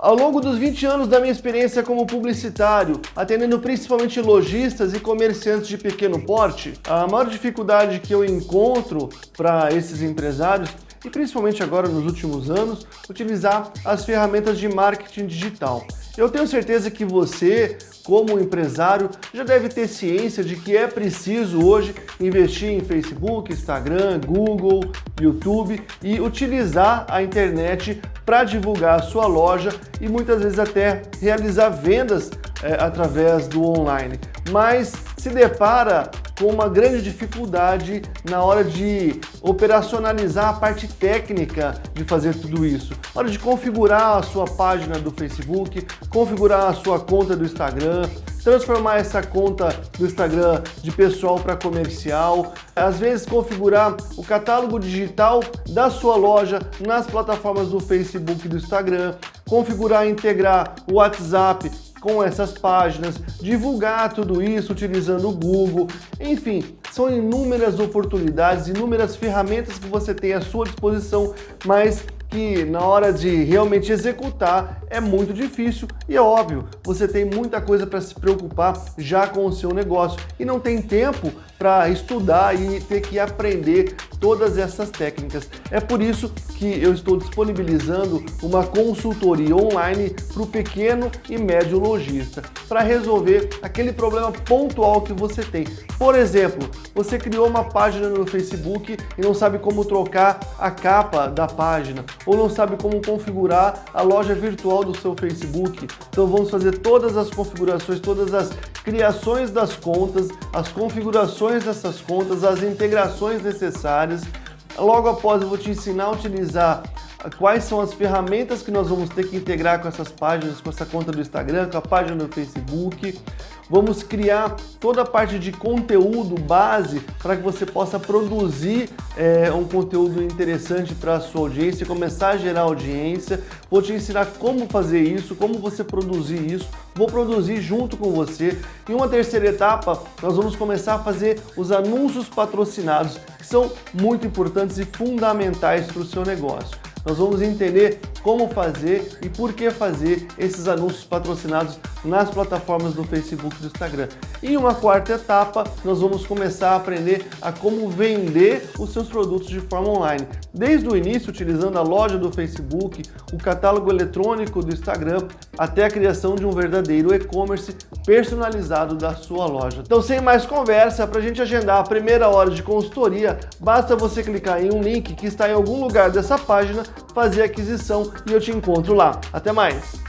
Ao longo dos 20 anos da minha experiência como publicitário, atendendo principalmente lojistas e comerciantes de pequeno porte, a maior dificuldade que eu encontro para esses empresários e principalmente agora nos últimos anos, utilizar as ferramentas de marketing digital. Eu tenho certeza que você, como empresário, já deve ter ciência de que é preciso hoje investir em Facebook, Instagram, Google, YouTube e utilizar a internet para divulgar a sua loja e muitas vezes até realizar vendas é, através do online. Mas se depara com uma grande dificuldade na hora de operacionalizar a parte técnica de fazer tudo isso. Na hora de configurar a sua página do Facebook, configurar a sua conta do Instagram, transformar essa conta do Instagram de pessoal para comercial, às vezes configurar o catálogo digital da sua loja nas plataformas do Facebook e do Instagram, configurar e integrar o WhatsApp com essas páginas, divulgar tudo isso utilizando o Google, enfim, são inúmeras oportunidades, inúmeras ferramentas que você tem à sua disposição, mas que na hora de realmente executar é muito difícil. E é óbvio, você tem muita coisa para se preocupar já com o seu negócio. E não tem tempo para estudar e ter que aprender todas essas técnicas. É por isso que eu estou disponibilizando uma consultoria online para o pequeno e médio lojista, para resolver aquele problema pontual que você tem. Por exemplo, você criou uma página no Facebook e não sabe como trocar a capa da página, ou não sabe como configurar a loja virtual do seu Facebook. Então vamos fazer todas as configurações, todas as criações das contas, as configurações dessas contas, as integrações necessárias. Logo após eu vou te ensinar a utilizar quais são as ferramentas que nós vamos ter que integrar com essas páginas, com essa conta do Instagram, com a página do Facebook. Vamos criar toda a parte de conteúdo base para que você possa produzir é, um conteúdo interessante para a sua audiência, começar a gerar audiência. Vou te ensinar como fazer isso, como você produzir isso. Vou produzir junto com você. Em uma terceira etapa, nós vamos começar a fazer os anúncios patrocinados, que são muito importantes e fundamentais para o seu negócio nós vamos entender como fazer e por que fazer esses anúncios patrocinados nas plataformas do Facebook e do Instagram. E uma quarta etapa, nós vamos começar a aprender a como vender os seus produtos de forma online. Desde o início, utilizando a loja do Facebook, o catálogo eletrônico do Instagram, até a criação de um verdadeiro e-commerce personalizado da sua loja. Então, sem mais conversa, para a gente agendar a primeira hora de consultoria, basta você clicar em um link que está em algum lugar dessa página, fazer a aquisição e eu te encontro lá. Até mais!